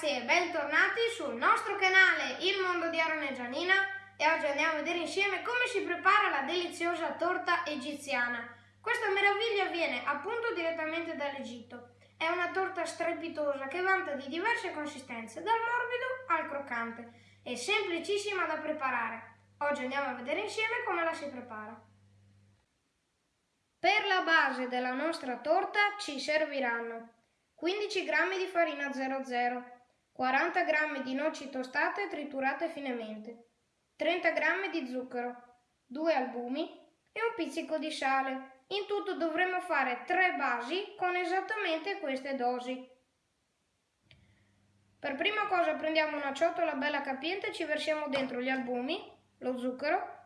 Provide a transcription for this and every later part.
ragazzi e bentornati sul nostro canale Il Mondo di Aaron e Gianina e oggi andiamo a vedere insieme come si prepara la deliziosa torta egiziana. Questa meraviglia viene appunto direttamente dall'Egitto. È una torta strepitosa che vanta di diverse consistenze, dal morbido al croccante. È semplicissima da preparare. Oggi andiamo a vedere insieme come la si prepara. Per la base della nostra torta ci serviranno 15 g di farina 00, 40 g di noci tostate triturate finemente, 30 g di zucchero, 2 albumi e un pizzico di sale. In tutto dovremo fare 3 basi con esattamente queste dosi. Per prima cosa prendiamo una ciotola bella capiente e ci versiamo dentro gli albumi, lo zucchero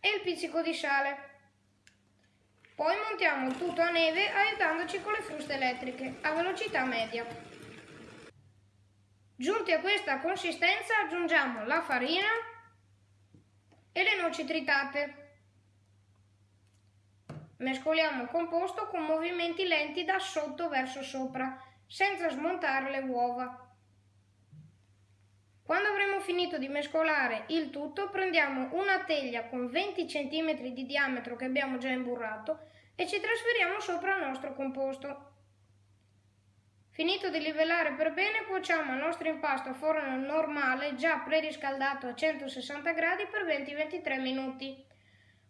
e il pizzico di sale. Poi montiamo tutto a neve aiutandoci con le fruste elettriche a velocità media. Giunti a questa consistenza aggiungiamo la farina e le noci tritate. Mescoliamo il composto con movimenti lenti da sotto verso sopra, senza smontare le uova. Quando avremo finito di mescolare il tutto, prendiamo una teglia con 20 cm di diametro che abbiamo già imburrato e ci trasferiamo sopra il nostro composto. Finito di livellare per bene, cuociamo il nostro impasto a forno normale già preriscaldato a 160 gradi per 20-23 minuti.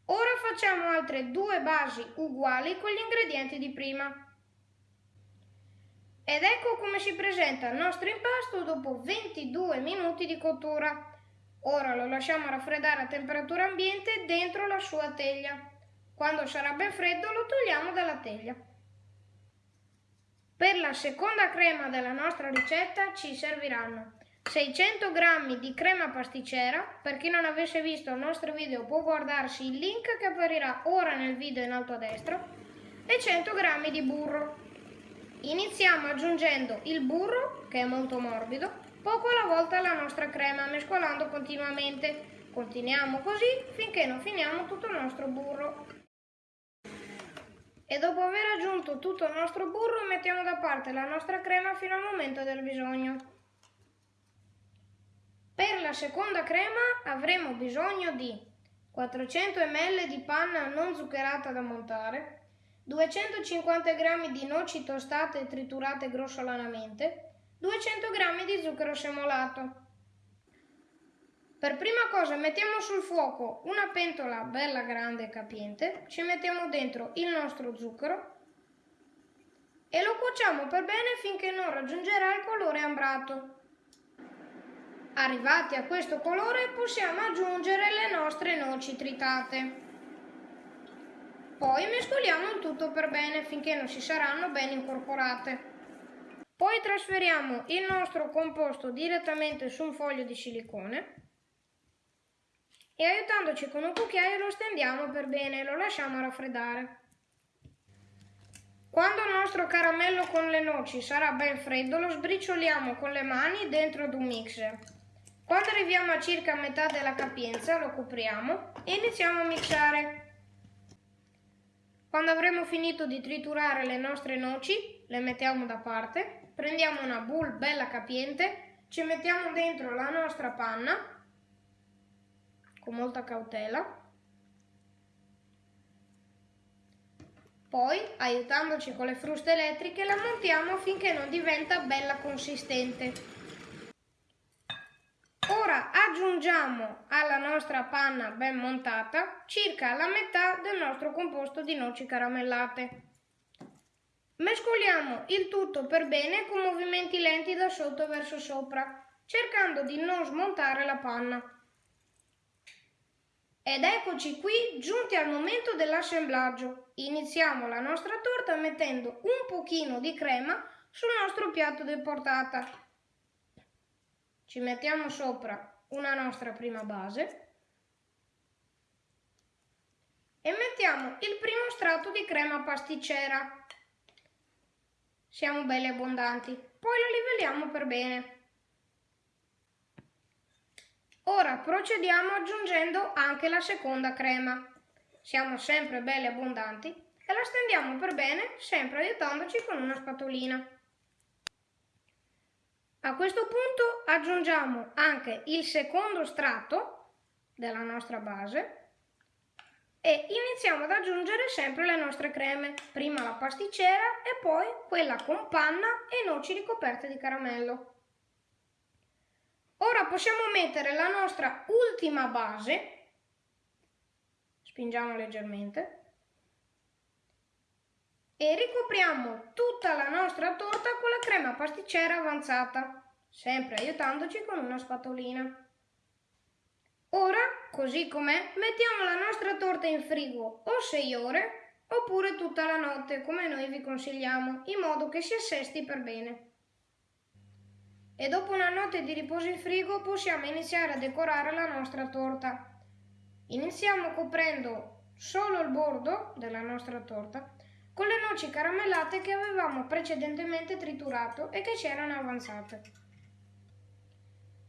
Ora facciamo altre due basi uguali con gli ingredienti di prima. Ed ecco come si presenta il nostro impasto dopo 22 minuti di cottura. Ora lo lasciamo raffreddare a temperatura ambiente dentro la sua teglia. Quando sarà ben freddo lo togliamo dalla teglia. Per la seconda crema della nostra ricetta ci serviranno 600 g di crema pasticcera, per chi non avesse visto il nostro video può guardarsi il link che apparirà ora nel video in alto a destra, e 100 g di burro. Iniziamo aggiungendo il burro, che è molto morbido, poco alla volta alla nostra crema, mescolando continuamente. Continuiamo così finché non finiamo tutto il nostro burro. E dopo aver aggiunto tutto il nostro burro mettiamo da parte la nostra crema fino al momento del bisogno. Per la seconda crema avremo bisogno di 400 ml di panna non zuccherata da montare, 250 g di noci tostate e triturate grossolanamente, 200 g di zucchero semolato. Per prima cosa mettiamo sul fuoco una pentola bella grande e capiente, ci mettiamo dentro il nostro zucchero e lo cuociamo per bene finché non raggiungerà il colore ambrato. Arrivati a questo colore possiamo aggiungere le nostre noci tritate. Poi mescoliamo il tutto per bene finché non si saranno ben incorporate. Poi trasferiamo il nostro composto direttamente su un foglio di silicone e aiutandoci con un cucchiaio lo stendiamo per bene e lo lasciamo raffreddare. Quando il nostro caramello con le noci sarà ben freddo lo sbricioliamo con le mani dentro ad un mixer. Quando arriviamo a circa metà della capienza lo copriamo e iniziamo a mixare. Quando avremo finito di triturare le nostre noci, le mettiamo da parte, prendiamo una boule bella capiente, ci mettiamo dentro la nostra panna, con molta cautela, poi, aiutandoci con le fruste elettriche, la montiamo finché non diventa bella consistente. Ora aggiungiamo alla nostra panna ben montata circa la metà del nostro composto di noci caramellate. Mescoliamo il tutto per bene con movimenti lenti da sotto verso sopra, cercando di non smontare la panna. Ed eccoci qui giunti al momento dell'assemblaggio. Iniziamo la nostra torta mettendo un pochino di crema sul nostro piatto di portata ci mettiamo sopra una nostra prima base e mettiamo il primo strato di crema pasticcera. Siamo belli abbondanti. Poi lo livelliamo per bene. Ora procediamo aggiungendo anche la seconda crema. Siamo sempre belli abbondanti e la stendiamo per bene sempre aiutandoci con una spatolina. A questo punto aggiungiamo anche il secondo strato della nostra base e iniziamo ad aggiungere sempre le nostre creme, prima la pasticcera e poi quella con panna e noci ricoperte di caramello. Ora possiamo mettere la nostra ultima base, spingiamo leggermente, e ricopriamo tutta la nostra torta con la crema pasticcera avanzata, sempre aiutandoci con una spatolina. Ora, così com'è, mettiamo la nostra torta in frigo o 6 ore oppure tutta la notte, come noi vi consigliamo, in modo che si assesti per bene. E dopo una notte di riposo in frigo possiamo iniziare a decorare la nostra torta. Iniziamo coprendo solo il bordo della nostra torta con le noci caramellate che avevamo precedentemente triturato e che c'erano avanzate.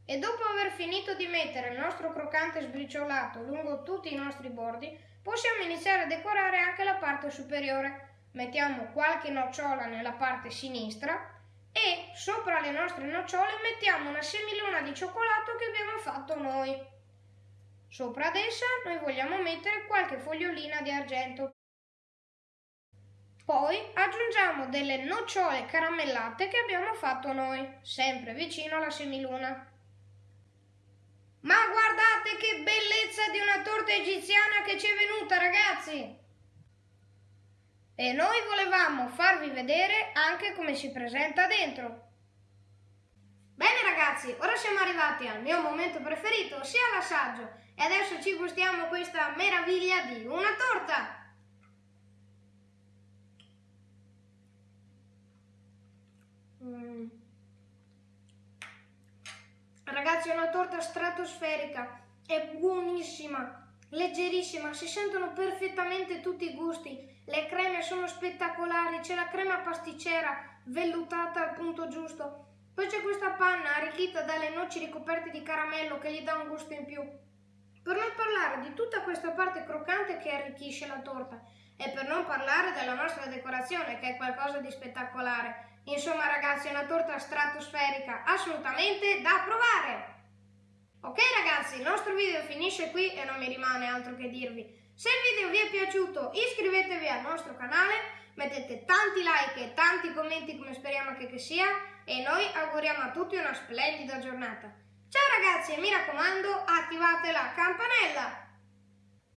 E dopo aver finito di mettere il nostro croccante sbriciolato lungo tutti i nostri bordi, possiamo iniziare a decorare anche la parte superiore. Mettiamo qualche nocciola nella parte sinistra e sopra le nostre nocciole mettiamo una semiluna di cioccolato che abbiamo fatto noi. Sopra ad essa noi vogliamo mettere qualche fogliolina di argento. Poi aggiungiamo delle nocciole caramellate che abbiamo fatto noi, sempre vicino alla semiluna. Ma guardate che bellezza di una torta egiziana che ci è venuta, ragazzi! E noi volevamo farvi vedere anche come si presenta dentro. Bene ragazzi, ora siamo arrivati al mio momento preferito, sia l'assaggio, e adesso ci gustiamo questa meraviglia di una torta! Mm. Ragazzi, è una torta stratosferica, è buonissima, leggerissima, si sentono perfettamente tutti i gusti, le creme sono spettacolari, c'è la crema pasticcera vellutata al punto giusto, poi c'è questa panna arricchita dalle noci ricoperte di caramello che gli dà un gusto in più. Per non parlare di tutta questa parte croccante che arricchisce la torta e per non parlare della nostra decorazione che è qualcosa di spettacolare. Insomma ragazzi è una torta stratosferica assolutamente da provare! Ok ragazzi, il nostro video finisce qui e non mi rimane altro che dirvi. Se il video vi è piaciuto iscrivetevi al nostro canale, mettete tanti like e tanti commenti come speriamo che, che sia e noi auguriamo a tutti una splendida giornata. Ciao ragazzi e mi raccomando attivate la campanella!